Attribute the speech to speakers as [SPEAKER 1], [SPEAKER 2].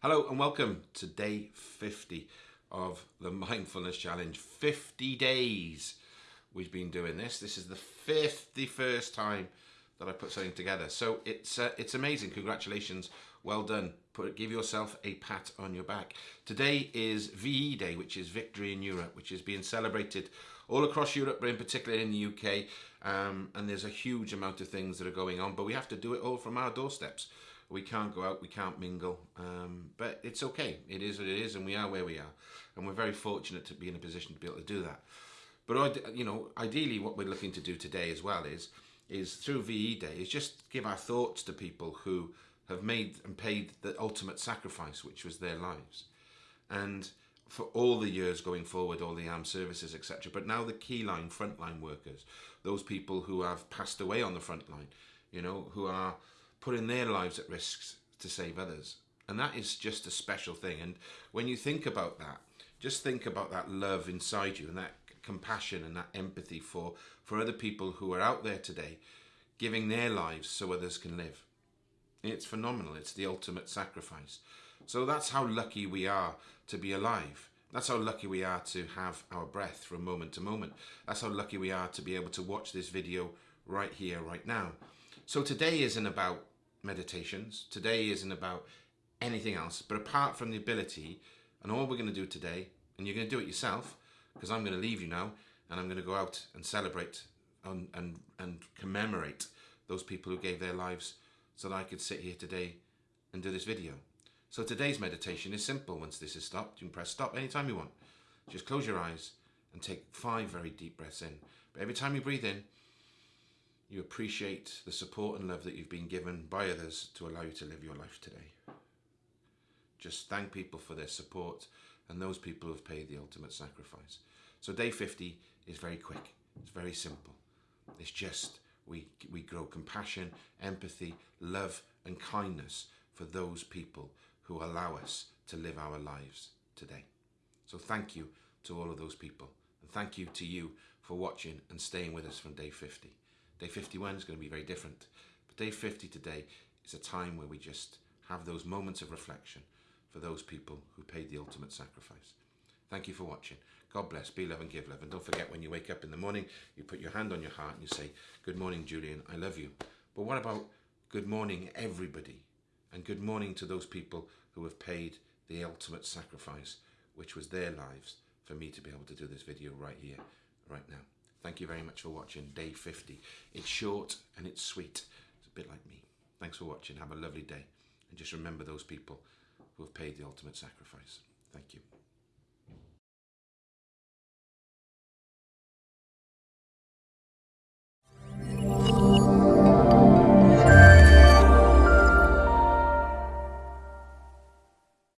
[SPEAKER 1] Hello and welcome to day 50 of the Mindfulness Challenge. 50 days we've been doing this. This is the 51st time that I put something together. So it's uh, it's amazing. Congratulations. Well done. Put give yourself a pat on your back. Today is VE Day, which is Victory in Europe, which is being celebrated all across Europe, but in particular in the UK. Um, and there's a huge amount of things that are going on, but we have to do it all from our doorsteps. We can't go out, we can't mingle, um, but it's okay. It is what it is, and we are where we are, and we're very fortunate to be in a position to be able to do that. But you know, ideally, what we're looking to do today as well is is through VE Day is just give our thoughts to people who have made and paid the ultimate sacrifice, which was their lives, and for all the years going forward, all the armed services, etc. But now the key line, frontline workers, those people who have passed away on the front line, you know, who are putting their lives at risk to save others. And that is just a special thing. And when you think about that, just think about that love inside you and that compassion and that empathy for, for other people who are out there today, giving their lives so others can live. It's phenomenal. It's the ultimate sacrifice. So that's how lucky we are to be alive. That's how lucky we are to have our breath from moment to moment. That's how lucky we are to be able to watch this video right here, right now. So today isn't about meditations. Today isn't about anything else. But apart from the ability, and all we're going to do today, and you're going to do it yourself, because I'm going to leave you now, and I'm going to go out and celebrate and, and, and commemorate those people who gave their lives so that I could sit here today and do this video. So today's meditation is simple. Once this is stopped, you can press stop anytime you want. Just close your eyes and take five very deep breaths in. But every time you breathe in, you appreciate the support and love that you've been given by others to allow you to live your life today. Just thank people for their support and those people who have paid the ultimate sacrifice. So day 50 is very quick. It's very simple. It's just we, we grow compassion, empathy, love and kindness for those people who allow us to live our lives today. So thank you to all of those people. And thank you to you for watching and staying with us from day 50. Day 51 is going to be very different. But day 50 today is a time where we just have those moments of reflection for those people who paid the ultimate sacrifice. Thank you for watching. God bless, be love and give love. And don't forget when you wake up in the morning, you put your hand on your heart and you say, good morning, Julian, I love you. But what about good morning, everybody? And good morning to those people who have paid the ultimate sacrifice, which was their lives for me to be able to do this video right here, right now. Thank you very much for watching day 50. It's short and it's sweet. It's a bit like me. Thanks for watching. Have a lovely day. And just remember those people who have paid the ultimate sacrifice. Thank you.